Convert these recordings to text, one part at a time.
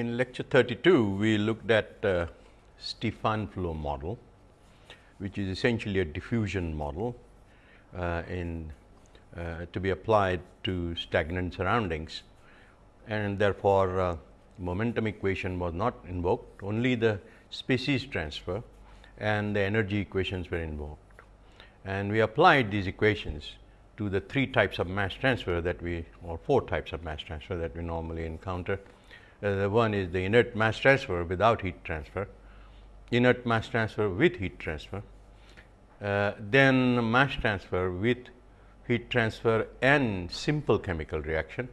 In lecture 32, we looked at uh, Stefan flow model, which is essentially a diffusion model uh, in uh, to be applied to stagnant surroundings and therefore, uh, momentum equation was not invoked only the species transfer and the energy equations were invoked. And we applied these equations to the three types of mass transfer that we or four types of mass transfer that we normally encounter. Uh, the one is the inert mass transfer without heat transfer, inert mass transfer with heat transfer, uh, then mass transfer with heat transfer and simple chemical reaction.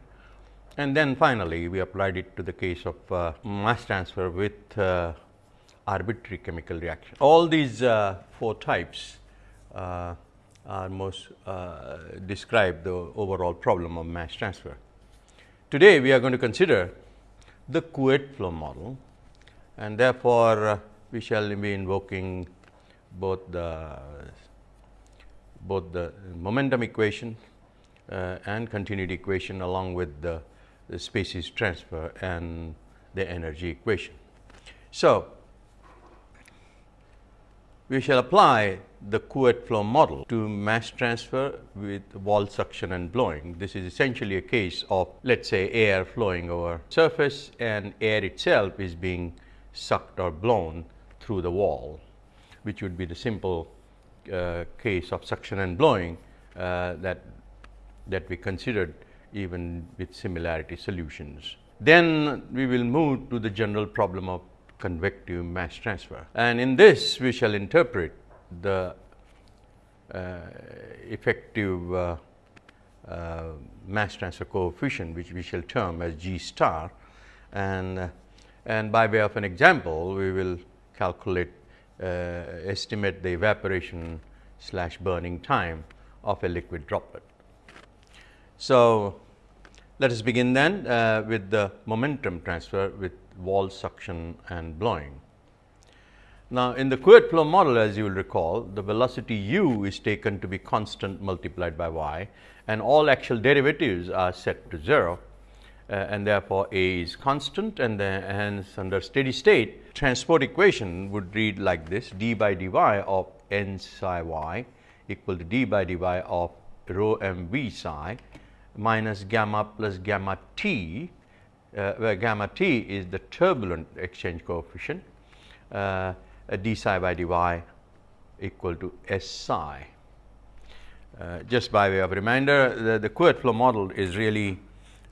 And then finally, we applied it to the case of uh, mass transfer with uh, arbitrary chemical reaction. All these uh, four types uh, are most describe the overall problem of mass transfer. Today, we are going to consider the Couette flow model and therefore, uh, we shall be invoking both the both the momentum equation uh, and continuity equation along with the, the species transfer and the energy equation. So, we shall apply the Couette flow model to mass transfer with wall suction and blowing. This is essentially a case of let us say air flowing over surface and air itself is being sucked or blown through the wall, which would be the simple uh, case of suction and blowing uh, that that we considered even with similarity solutions. Then we will move to the general problem of convective mass transfer. And in this we shall interpret the uh, effective uh, uh, mass transfer coefficient which we shall term as G star and, uh, and by way of an example we will calculate uh, estimate the evaporation slash burning time of a liquid droplet. So, let us begin then uh, with the momentum transfer with wall suction and blowing. Now, in the Couette flow model as you will recall, the velocity u is taken to be constant multiplied by y and all actual derivatives are set to 0 uh, and therefore, a is constant and then hence under steady state transport equation would read like this d by dy of n psi y equal to d by dy of rho m v psi minus gamma plus gamma t uh, where gamma t is the turbulent exchange coefficient uh, d psi by dy equal to s psi. Uh, just by way of reminder, the, the flow model is really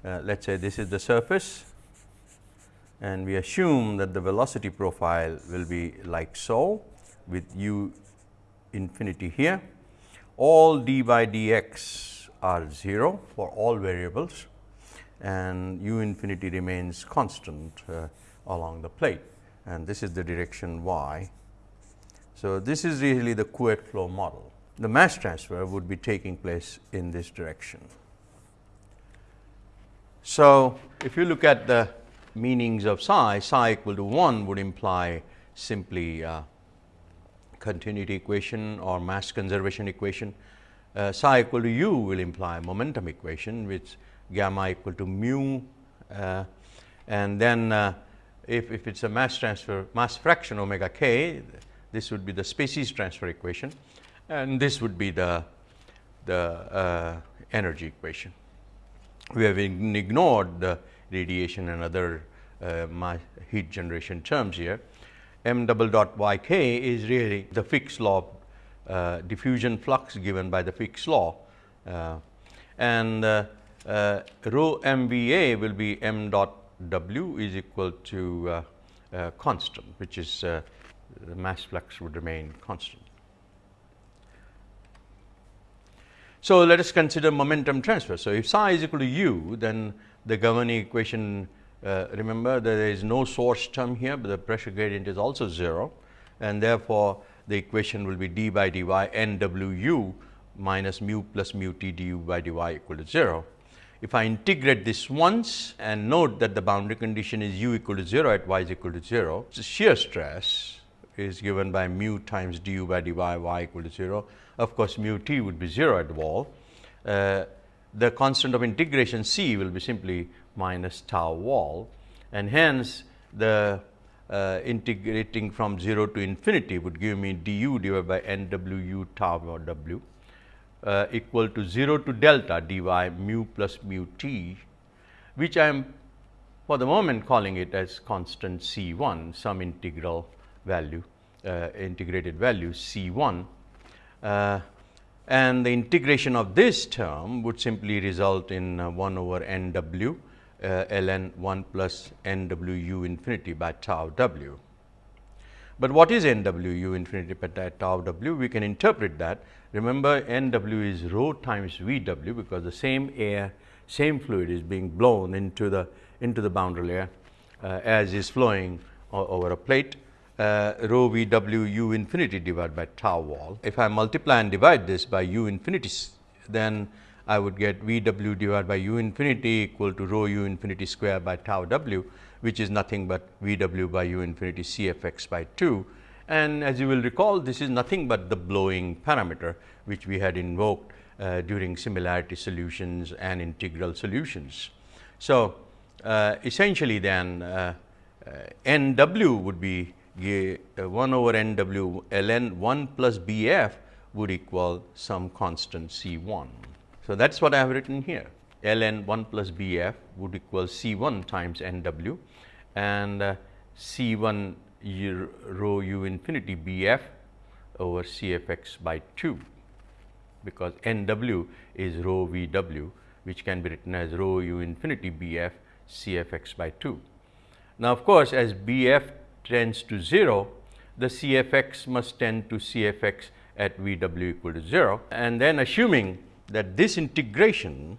uh, let us say this is the surface and we assume that the velocity profile will be like so with u infinity here. All d by dx are 0 for all variables and u infinity remains constant uh, along the plate and this is the direction y. So, this is really the Couette flow model. The mass transfer would be taking place in this direction. So, if you look at the meanings of psi, psi equal to 1 would imply simply uh, continuity equation or mass conservation equation. Uh, psi equal to u will imply momentum equation which gamma equal to mu uh, and then uh, if, if it is a mass transfer mass fraction omega k this would be the species transfer equation and this would be the, the uh, energy equation. We have ignored the radiation and other uh, heat generation terms here. m double dot y k is really the Fick's law uh, diffusion flux given by the Fick's law uh, and uh, rho m v a will be m dot w is equal to uh, uh, constant which is uh, the mass flux would remain constant. So, let us consider momentum transfer. So, if psi is equal to u then the governing equation uh, remember there is no source term here, but the pressure gradient is also 0 and therefore, the equation will be d by dy n w u minus mu plus mu t du by dy equal to 0. If I integrate this once and note that the boundary condition is u equal to 0 at y is equal to 0, so shear stress is given by mu times du by dy y equal to 0. Of course, mu t would be 0 at wall. Uh, the constant of integration c will be simply minus tau wall and hence the uh, integrating from 0 to infinity would give me du divided by n w u tau or w uh, equal to 0 to delta dy mu plus mu t, which I am for the moment calling it as constant C 1 some integral value uh, integrated value C 1 uh, and the integration of this term would simply result in uh, 1 over n w uh, ln 1 plus n w u infinity by tau w. But what is n w u infinity by tau w? We can interpret that. Remember n w is rho times v w because the same air, same fluid is being blown into the into the boundary layer uh, as is flowing over a plate uh, rho v w u infinity divided by tau wall. If I multiply and divide this by u infinity, then I would get v w divided by u infinity equal to rho u infinity square by tau w, which is nothing but v w by u infinity c f x by 2. And as you will recall, this is nothing but the blowing parameter, which we had invoked uh, during similarity solutions and integral solutions. So, uh, essentially then uh, uh n w would be uh, 1 over n w ln 1 plus b f would equal some constant c 1. So, that is what I have written here ln 1 plus b f would equal c 1 times n w and uh, c 1 u, rho u infinity b f over c f x by 2 because n w is rho v w which can be written as rho u infinity bf b f c f x by 2. Now, of course, as b f tends to 0, the c f x must tend to c f x at v w equal to 0 and then assuming that this integration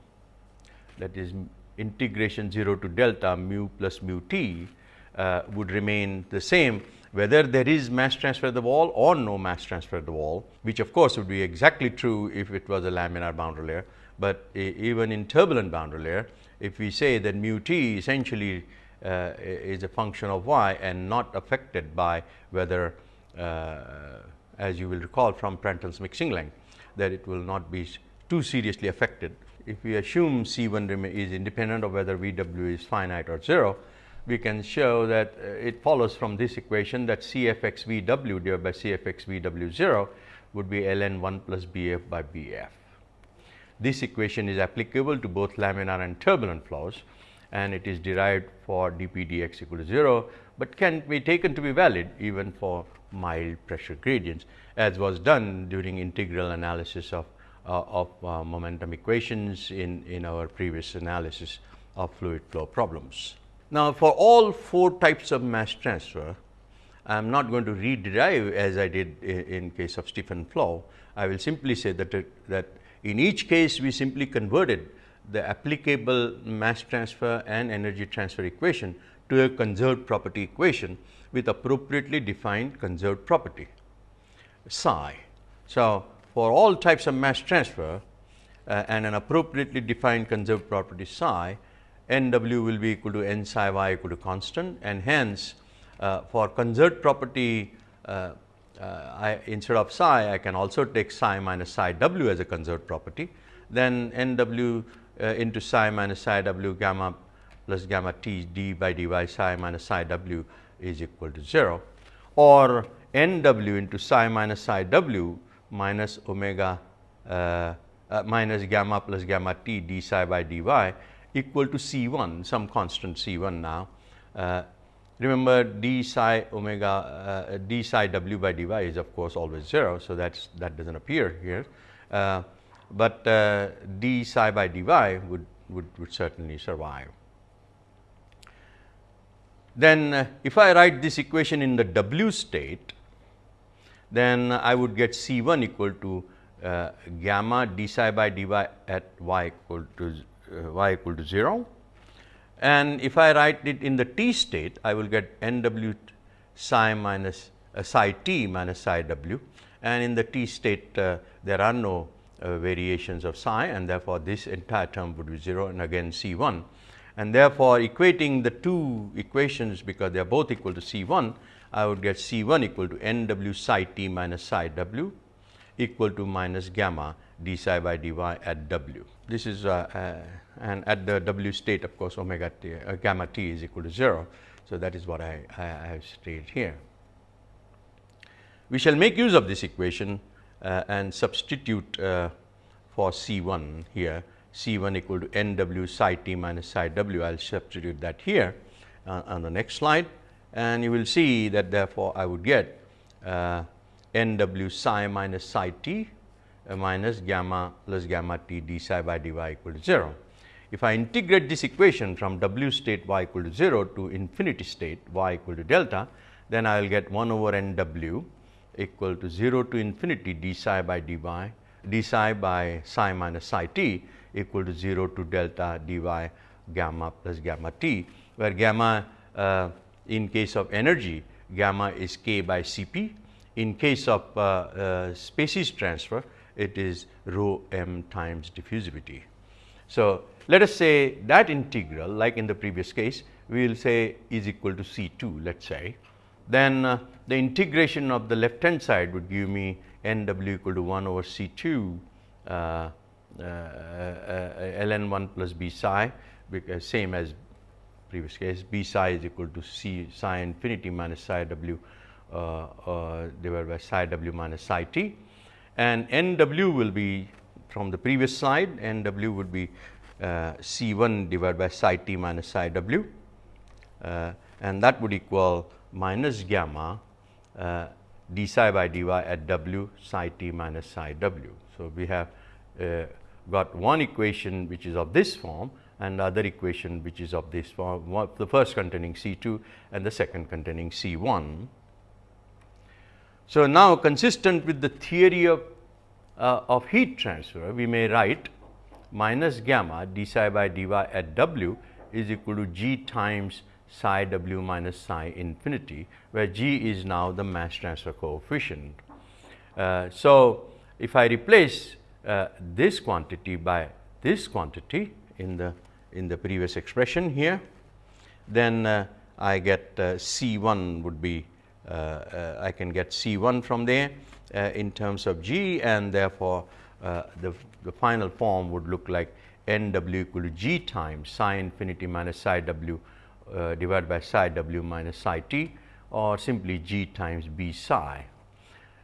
that is integration 0 to delta mu plus mu t uh, would remain the same whether there is mass transfer at the wall or no mass transfer at the wall, which of course would be exactly true if it was a laminar boundary layer, but even in turbulent boundary layer, if we say that mu t essentially uh, is a function of y and not affected by whether uh, as you will recall from Prandtl's mixing length that it will not be too seriously affected. If we assume C 1 is independent of whether V w is finite or 0, we can show that uh, it follows from this equation that C f x V w divided by C f x V w 0 would be ln 1 plus B f by B f. This equation is applicable to both laminar and turbulent flows and it is derived for dp dx equal to 0, but can be taken to be valid even for mild pressure gradients as was done during integral analysis of, of uh, momentum equations in, in our previous analysis of fluid flow problems. Now, for all four types of mass transfer, I am not going to rederive as I did in, case of Stefan flow. I will simply say that, uh, that in each case we simply converted the applicable mass transfer and energy transfer equation to a conserved property equation with appropriately defined conserved property psi. So, for all types of mass transfer uh, and an appropriately defined conserved property psi, n w will be equal to n psi y equal to constant and hence uh, for conserved property uh, uh I, instead of psi I can also take psi minus psi w as a conserved property. Then n w uh, into psi minus psi w gamma plus gamma t d by dy psi minus psi w is equal to 0 or n w into psi minus psi w minus omega uh, uh, minus gamma plus gamma t d psi by dy equal to C 1 some constant C 1 now. Uh, remember d psi omega uh, d psi w by dy is of course always 0. So, that that does not appear here. Uh, but uh, d psi by dy would, would, would certainly survive. Then uh, if I write this equation in the w state, then I would get C 1 equal to uh, gamma d psi by dy at y equal to uh, y equal to 0. And if I write it in the t state, I will get n w psi minus uh, psi t minus psi w and in the t state uh, there are no uh, variations of psi and therefore, this entire term would be 0 and again C 1. And therefore, equating the two equations because they are both equal to C 1, I would get C 1 equal to n w psi t minus psi w equal to minus gamma d psi by dy at w. This is uh, uh, and at the w state of course omega t uh, gamma t is equal to 0. So, that is what I, I, I have stated here. We shall make use of this equation uh, and substitute uh, for C 1 here C 1 equal to n w psi t minus psi w I will substitute that here uh, on the next slide and you will see that therefore, I would get n w psi minus psi t uh, minus gamma plus gamma t d psi by dy equal to 0. If I integrate this equation from w state y equal to 0 to infinity state y equal to delta, then I will get 1 over n w equal to 0 to infinity d psi by dy d psi by psi minus psi t equal to 0 to delta dy gamma plus gamma t, where gamma uh, in case of energy gamma is k by C p. In case of uh, uh, species transfer, it is rho m times diffusivity. So, let us say that integral like in the previous case, we will say is equal to C 2 let us say. Then uh, the integration of the left hand side would give me n w equal to 1 over C 2 uh, uh, uh ln 1 plus b psi because same as previous case b psi is equal to c psi infinity minus psi w uh, uh, divided by psi w minus psi t. And n w will be from the previous slide n w would be uh, c 1 divided by psi t minus psi w. And that would equal minus gamma d psi by dy at w psi t minus psi w. So, we have uh, got one equation which is of this form and the other equation which is of this form, the first containing C 2 and the second containing C 1. So, now consistent with the theory of, uh, of heat transfer, we may write minus gamma d psi by dy at w is equal to g times psi w minus psi infinity, where g is now the mass transfer coefficient. Uh, so, if I replace uh, this quantity by this quantity in the in the previous expression here, then uh, I get uh, C 1 would be uh, uh, I can get C 1 from there uh, in terms of G and therefore, the, the final form would look like n w equal to G times psi infinity minus psi w divided by psi w minus psi t or simply G times B psi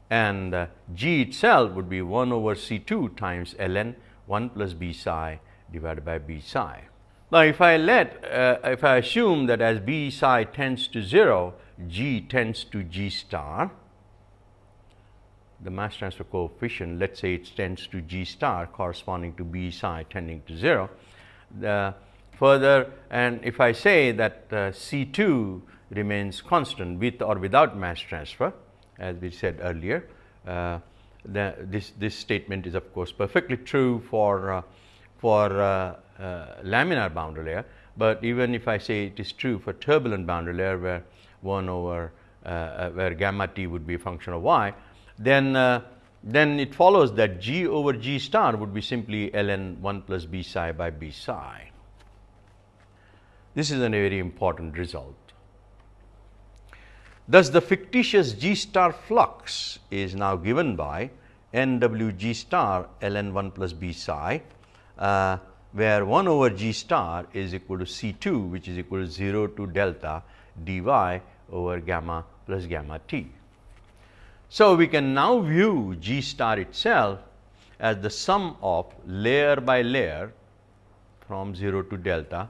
and uh, G itself would be 1 over C 2 times ln 1 plus B psi divided by B psi. Now, if I let, uh, if I assume that as B psi tends to 0, G tends to G star, the mass transfer coefficient, let us say it tends to G star corresponding to B psi tending to 0. The further and if I say that uh, C 2 remains constant with or without mass transfer, as we said earlier, uh, the, this, this statement is of course perfectly true for, uh, for uh, laminar boundary layer, but even if I say it is true for turbulent boundary layer where 1 over uh, uh, where gamma t would be a function of y, then then it follows that g over g star would be simply ln 1 plus b psi by b psi. This is a very important result. Thus, the fictitious g star flux is now given by n w g star ln 1 plus b psi uh, where 1 over g star is equal to C 2 which is equal to 0 to delta dy over gamma plus gamma t. So, we can now view g star itself as the sum of layer by layer from 0 to delta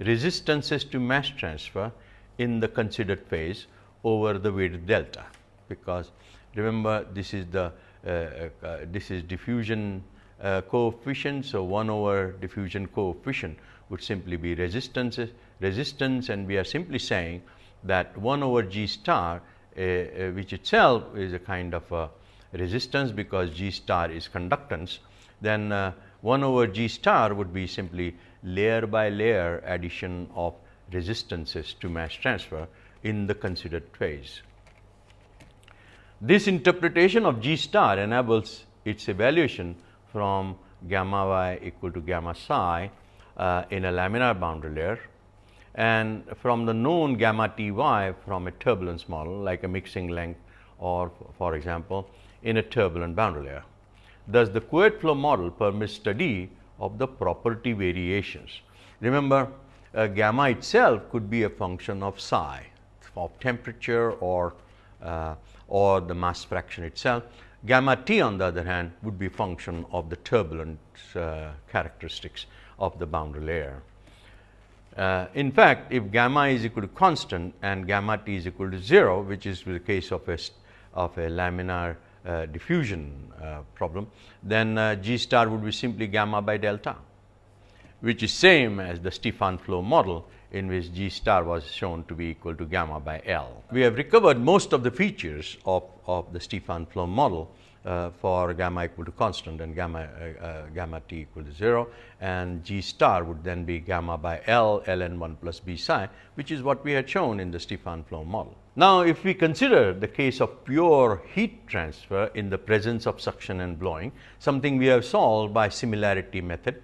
resistances to mass transfer in the considered phase over the width delta, because remember this is the uh, uh, this is diffusion uh, coefficient. So, 1 over diffusion coefficient would simply be resistance, resistance and we are simply saying that 1 over G star uh, uh, which itself is a kind of a resistance because G star is conductance, then uh, 1 over G star would be simply layer by layer addition of resistances to mass transfer in the considered phase. This interpretation of G star enables its evaluation from gamma y equal to gamma psi uh, in a laminar boundary layer and from the known gamma t y from a turbulence model like a mixing length or for example, in a turbulent boundary layer. Thus, the Couette flow model permits study of the property variations. Remember, uh, gamma itself could be a function of psi, of temperature or, uh, or the mass fraction itself. Gamma t on the other hand would be function of the turbulent uh, characteristics of the boundary layer. Uh, in fact, if gamma is equal to constant and gamma t is equal to 0, which is the case of a, of a laminar uh, diffusion uh, problem, then uh, G star would be simply gamma by delta, which is same as the Stefan flow model in which G star was shown to be equal to gamma by L. We have recovered most of the features of, of the Stefan flow model uh, for gamma equal to constant and gamma, uh, uh, gamma t equal to 0 and G star would then be gamma by L ln 1 plus B psi which is what we had shown in the Stefan flow model. Now, if we consider the case of pure heat transfer in the presence of suction and blowing something we have solved by similarity method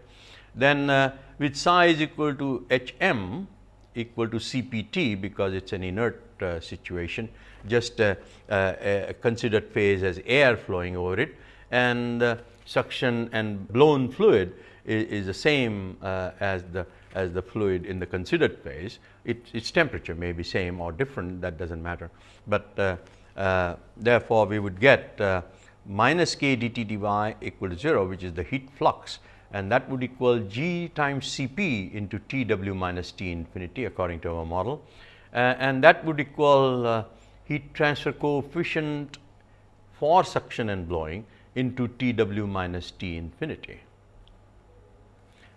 then uh, with psi is equal to H m equal to C p t because it is an inert uh, situation. Just uh, uh, considered phase as air flowing over it. And suction and blown fluid is, is the same as the as the fluid in the considered phase. It, its temperature may be same or different that does not matter, but therefore, we would get minus k dt dy equal to 0 which is the heat flux and that would equal g times C p into T w minus T infinity according to our model uh, and that would equal uh, heat transfer coefficient for suction and blowing into T w minus T infinity.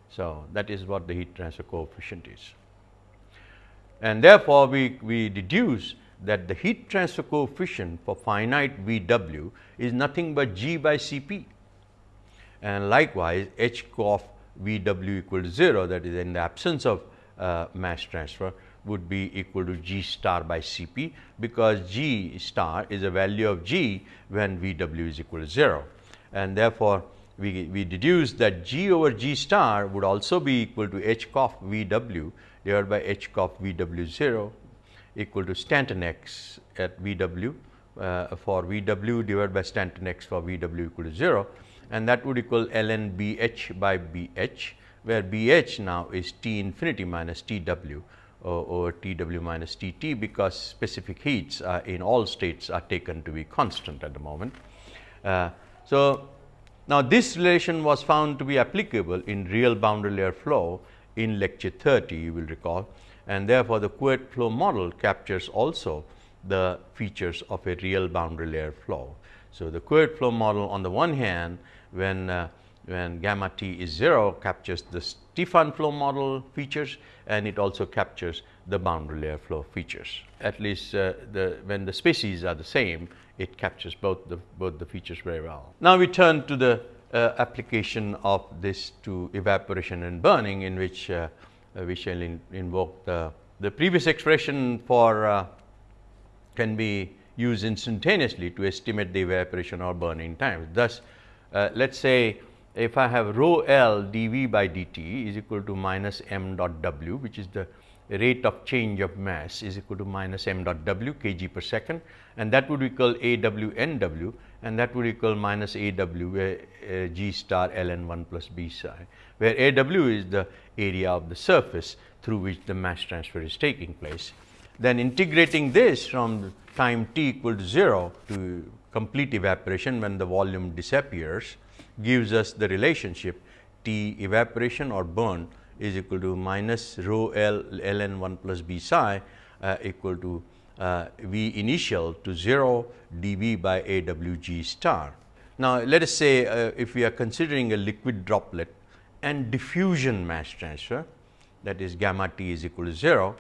So, that is what the heat transfer coefficient is. And therefore, we, we deduce that the heat transfer coefficient for finite V w is nothing but g by C p and likewise H of V w equal to 0 that is in the absence of uh, mass transfer would be equal to G star by C p because G star is a value of G when V w is equal to 0 and therefore, we, we deduce that G over G star would also be equal to H of V w divided by H of V w 0 equal to Stanton x at V w uh, for V w divided by Stanton x for V w equal to 0 and that would equal ln B h by B h where B h now is T infinity minus T w over T w minus T t because specific heats uh, in all states are taken to be constant at the moment. Uh, so, now this relation was found to be applicable in real boundary layer flow in lecture 30 you will recall and therefore, the Couette flow model captures also the features of a real boundary layer flow. So, the Couette flow model on the one hand when uh, when gamma t is 0 captures the Stefan flow model features and it also captures the boundary layer flow features. At least uh, the when the species are the same it captures both the both the features very well. Now, we turn to the uh, application of this to evaporation and burning in which uh, uh we shall in, invoke the, the previous expression for uh, can be used instantaneously to estimate the evaporation or burning times. Thus, uh, let us say if I have rho L dV by dt is equal to minus m dot w which is the rate of change of mass is equal to minus m dot w kg per second and that would equal A w n w and that would equal minus A w where uh, g star ln 1 plus b psi where A w is the area of the surface through which the mass transfer is taking place. Then integrating this from time t equal to 0 to complete evaporation when the volume disappears gives us the relationship T evaporation or burn is equal to minus rho L ln 1 plus B psi uh, equal to uh, V initial to 0 dV by A W G star. Now, let us say uh, if we are considering a liquid droplet and diffusion mass transfer that is gamma t is equal to 0,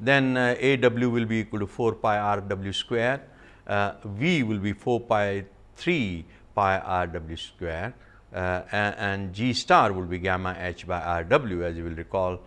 then uh, A W will be equal to 4 pi r W square V will be 4 pi 3 pi r w square uh, and, and, G star will be gamma h by r w as you will recall.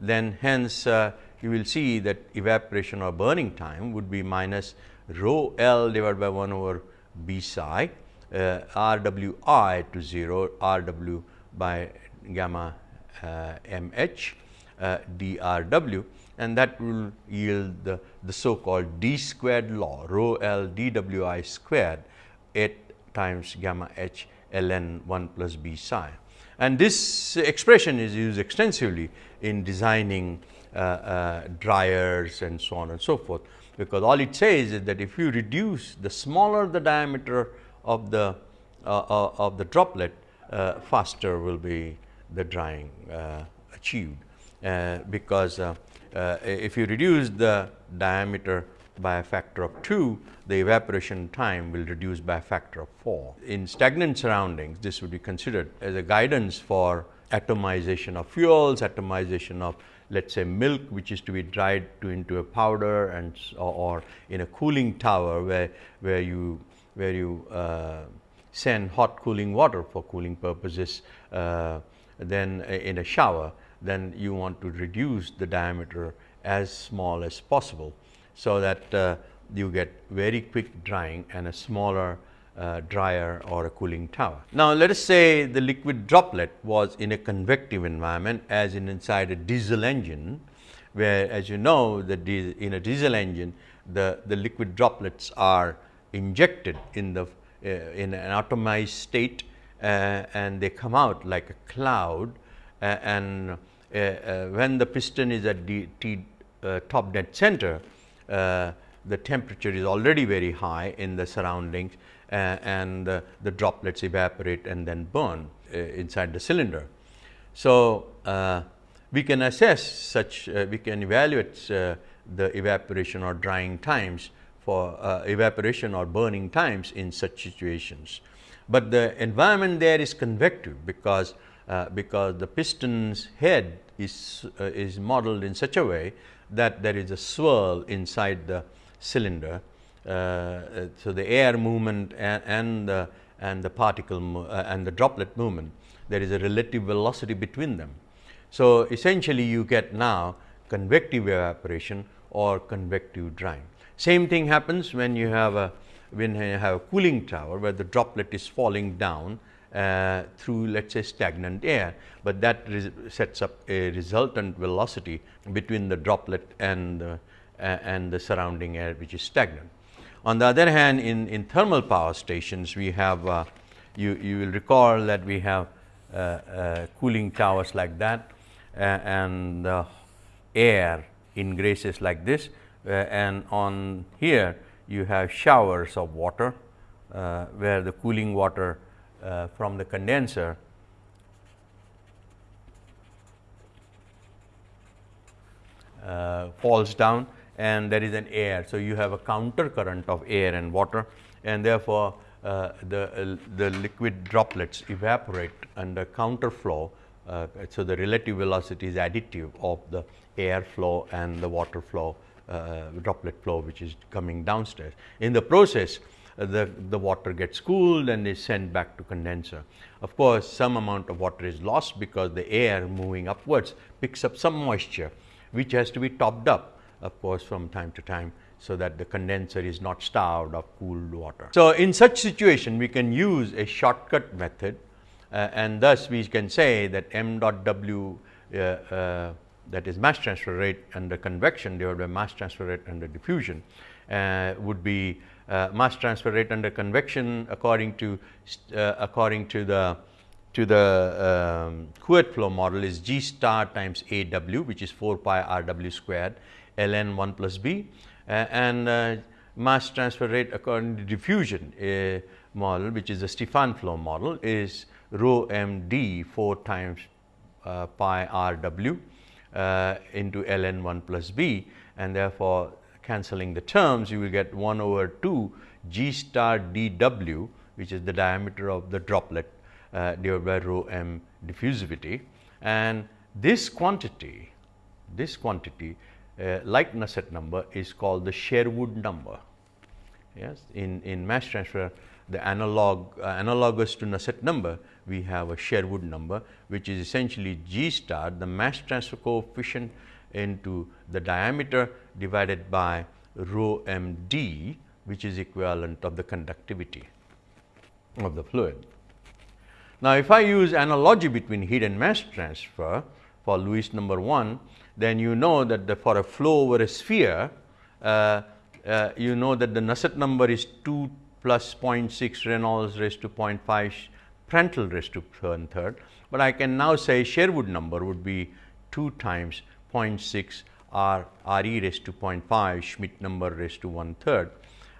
Then hence uh, you will see that evaporation or burning time would be minus rho L divided by 1 over B psi uh, R w i to 0 R w by gamma uh, m h uh, d r w and that will yield the, the so called d squared law rho l d w i squared 8 times gamma h ln 1 plus b psi. And this expression is used extensively in designing uh, uh, dryers and so on and so forth, because all it says is that if you reduce the smaller the diameter of the uh, uh of the droplet, uh, faster will be the drying uh, achieved. Because if you reduce the diameter by a factor of 2, the evaporation time will reduce by a factor of 4. In stagnant surroundings, this would be considered as a guidance for atomization of fuels, atomization of let us say milk which is to be dried to into a powder and or, or in a cooling tower where, where you where you uh, send hot cooling water for cooling purposes uh, then in a shower then you want to reduce the diameter as small as possible so that uh, you get very quick drying and a smaller uh, dryer or a cooling tower. Now, let us say the liquid droplet was in a convective environment as in inside a diesel engine, where as you know that in a diesel engine the, the liquid droplets are injected in the uh, in an atomized state uh, and they come out like a cloud and uh, uh, when the piston is at the T, top dead center uh, the temperature is already very high in the surroundings uh, and uh, the droplets evaporate and then burn inside the cylinder. So, we can assess such we can evaluate the evaporation or drying times for uh, evaporation or burning times in such situations. But the environment there is convective because uh, because the piston's head is uh, is modeled in such a way that there is a swirl inside the cylinder. Uh, uh, so, the air movement and, and, the, and the particle uh, and the droplet movement, there is a relative velocity between them. So, essentially you get now convective evaporation or convective drying. Same thing happens when you have a when you have a cooling tower where the droplet is falling down uh, through let us say stagnant air, but that sets up a resultant velocity between the droplet and the, uh, and the surrounding air which is stagnant. On the other hand in, in thermal power stations we have uh, you, you will recall that we have uh, uh, cooling towers like that and air ingresses like this and on here you have showers of water where the cooling water uh, from the condenser uh, falls down and there is an air. So, you have a counter current of air and water and therefore, uh, the, uh, the liquid droplets evaporate under counter flow. Uh, so, the relative velocity is additive of the air flow and the water flow uh, droplet flow which is coming downstairs. In the process, the, the water gets cooled and is sent back to condenser. Of course, some amount of water is lost because the air moving upwards picks up some moisture, which has to be topped up of course, from time to time. So, that the condenser is not starved of cooled water. So, in such situation we can use a shortcut method uh, and thus we can say that m dot w uh, uh, that is mass transfer rate under convection divided by mass transfer rate under diffusion uh, would be uh, mass transfer rate under convection according to uh, according to the to the um, Couette flow model is G star times A w which is 4 pi R w squared ln 1 plus b. Uh, and uh, mass transfer rate according to diffusion uh, model which is the Stefan flow model is rho m d 4 times pi R w into ln 1 plus b. And therefore, cancelling the terms you will get 1 over 2 g star d w which is the diameter of the droplet uh, divided by rho m diffusivity and this quantity this quantity uh, like Nusselt number is called the Sherwood number. Yes, in, in mass transfer the analog uh, analogous to Nusselt number we have a Sherwood number which is essentially G star the mass transfer coefficient into the diameter divided by rho m d which is equivalent of the conductivity of the fluid. Now, if I use analogy between heat and mass transfer for Lewis number 1, then you know that the, for a flow over a sphere, uh, uh, you know that the Nusselt number is 2 plus 0.6 Reynolds raised to 0.5 Prandtl raised to one third, but I can now say Sherwood number would be 2 times 0.6 R R e raised to 0.5 Schmidt number raised to one third,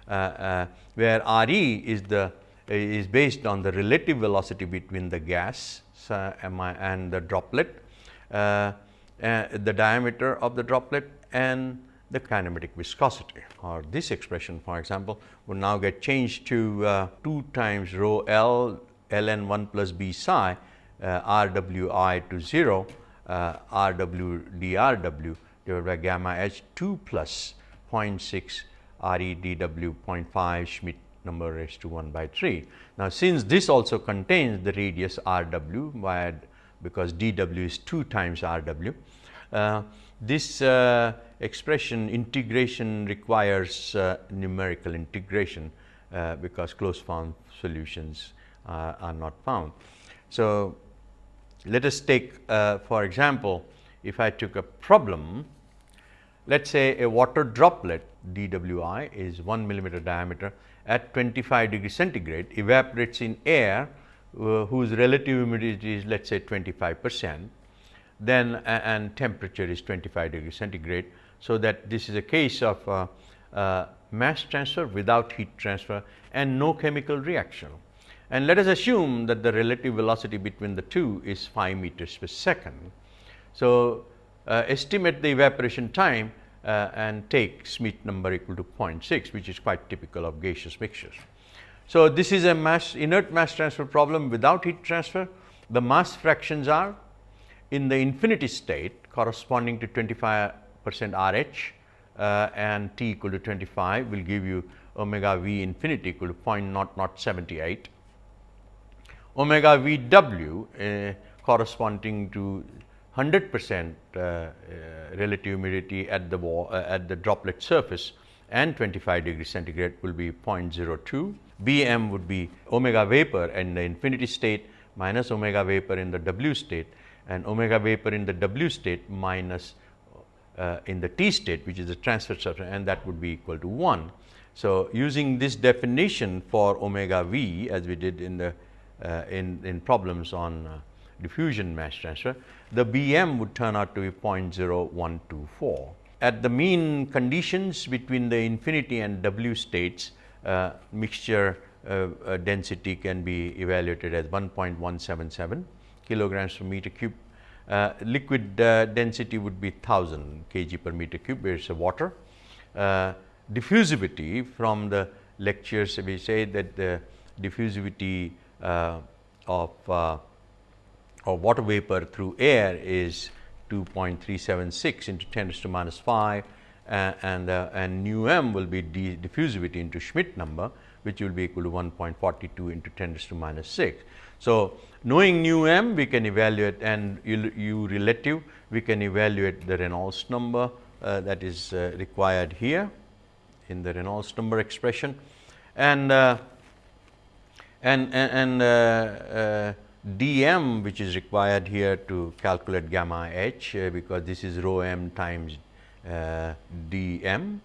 uh, uh, where R e is the is based on the relative velocity between the gas and the droplet, uh, uh, the diameter of the droplet and the kinematic viscosity. Or this expression for example would now get changed to uh, 2 times rho L ln 1 plus b psi uh, r w i to 0 uh, r w d r w divided by gamma h 2 plus 0.6 r e d w 0.5 Schmidt number raised to 1 by 3. Now, since this also contains the radius r w because d w is 2 times r w, uh, this uh, expression integration requires uh, numerical integration uh, because closed form solutions uh, are not found. So, let us take uh, for example, if I took a problem, let us say a water droplet dwi is 1 millimeter diameter at 25 degree centigrade evaporates in air uh, whose relative humidity is let us say 25 percent then uh, and temperature is 25 degree centigrade. So, that this is a case of uh, uh, mass transfer without heat transfer and no chemical reaction. And let us assume that the relative velocity between the two is 5 meters per second. So, uh, estimate the evaporation time uh, and take Schmidt number equal to 0.6 which is quite typical of gaseous mixtures. So, this is a mass inert mass transfer problem without heat transfer. The mass fractions are in the infinity state corresponding to 25 percent R h uh, and t equal to 25 will give you omega v infinity equal to 0.0078. Omega v w uh, corresponding to 100 percent uh, uh, relative humidity at the wall, uh, at the droplet surface and 25 degree centigrade will be 0.02. B m would be omega vapor in the infinity state minus omega vapor in the W state and omega vapor in the W state minus uh, in the T state which is the transfer surface and that would be equal to 1. So, using this definition for omega v as we did in the in, in problems on uh, diffusion mass transfer, the Bm would turn out to be 0.0124. At the mean conditions between the infinity and W states, uh, mixture uh, uh, density can be evaluated as 1.177 kilograms per meter cube. Uh, liquid uh, density would be 1000 kg per meter cube where it is a water. Uh, diffusivity from the lectures we say that the diffusivity uh, of, uh, of water vapor through air is 2.376 into 10 to minus 5 uh, and, and nu m will be diffusivity into Schmidt number which will be equal to 1.42 into 10 to minus 6. So, knowing nu m we can evaluate and u, u relative we can evaluate the Reynolds number uh, that is uh, required here in the Reynolds number expression and uh, and and, uh, uh, dm which is required here to calculate gamma h uh, because this is rho m times dm.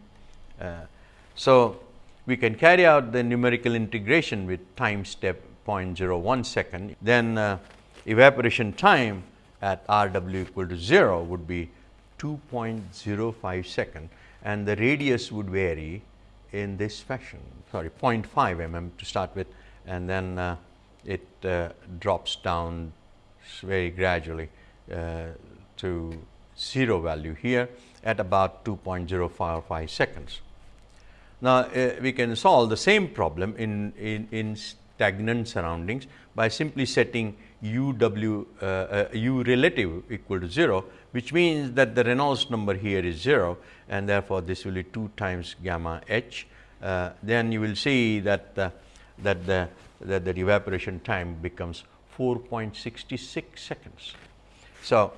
so, we can carry out the numerical integration with time step 0.01 second, then uh, evaporation time at R w equal to 0 would be 2.05 second and the radius would vary in this fashion. Sorry 0.5 mm to start with and then uh, it uh, drops down very gradually uh, to 0 value here at about 2.055 seconds. Now, uh, we can solve the same problem in, in, in stagnant surroundings by simply setting u w uh, uh, u relative equal to 0, which means that the Reynolds number here is 0 and therefore, this will be 2 times gamma h. Uh, then you will see that the, that the that the evaporation time becomes 4.66 seconds. So,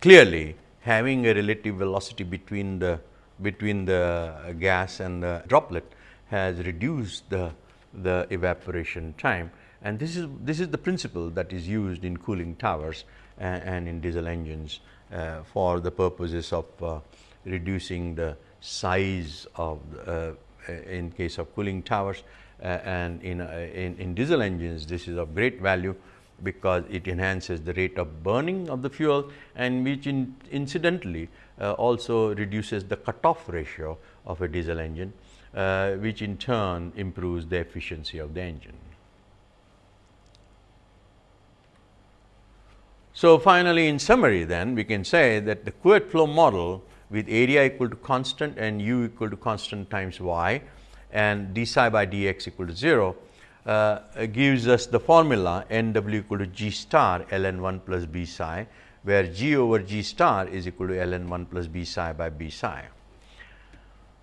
clearly having a relative velocity between the between the gas and the droplet has reduced the, the evaporation time. And this is, this is the principle that is used in cooling towers and, and in diesel engines uh, for the purposes of uh, reducing the size of uh, in case of cooling towers uh, and in, uh, in, in diesel engines this is of great value because it enhances the rate of burning of the fuel and which in, incidentally uh, also reduces the cutoff ratio of a diesel engine, uh, which in turn improves the efficiency of the engine. So, finally, in summary then we can say that the Couette flow model with area equal to constant and u equal to constant times y and d psi by dx equal to 0 uh, gives us the formula n w equal to g star ln 1 plus b psi, where g over g star is equal to ln 1 plus b psi by b psi.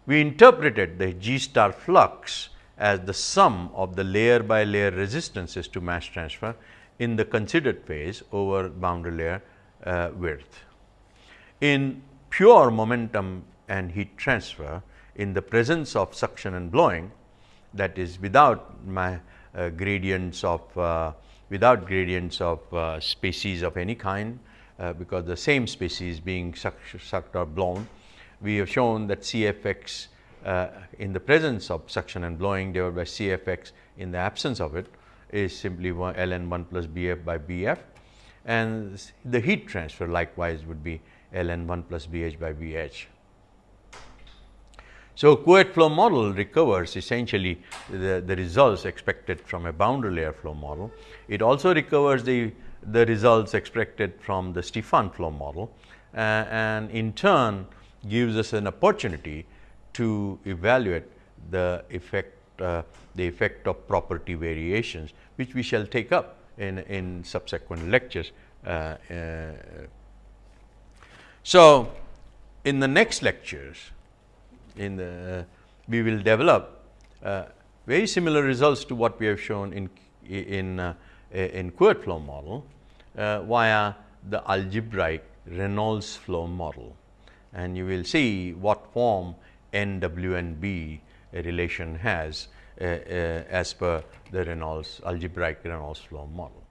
We interpreted the g star flux as the sum of the layer by layer resistances to mass transfer in the considered phase over boundary layer uh, width. In pure momentum and heat transfer in the presence of suction and blowing that is without my uh, gradients of uh, without gradients of uh, species of any kind uh, because the same species being sucked, sucked or blown. We have shown that CFX uh, in the presence of suction and blowing divided by CFX in the absence of it is simply one ln 1 plus Bf by Bf and the heat transfer likewise would be ln 1 plus Bh by Bh. So, Couette flow model recovers essentially the, the results expected from a boundary layer flow model. It also recovers the, the results expected from the Stefan flow model uh, and in turn gives us an opportunity to evaluate the effect uh, the effect of property variations which we shall take up in, in subsequent lectures. Uh, uh so, in the next lectures in the we will develop uh, very similar results to what we have shown in in uh, in Couette flow model uh, via the algebraic Reynolds flow model and you will see what form N W and B relation has uh, uh, as per the Reynolds algebraic Reynolds flow model.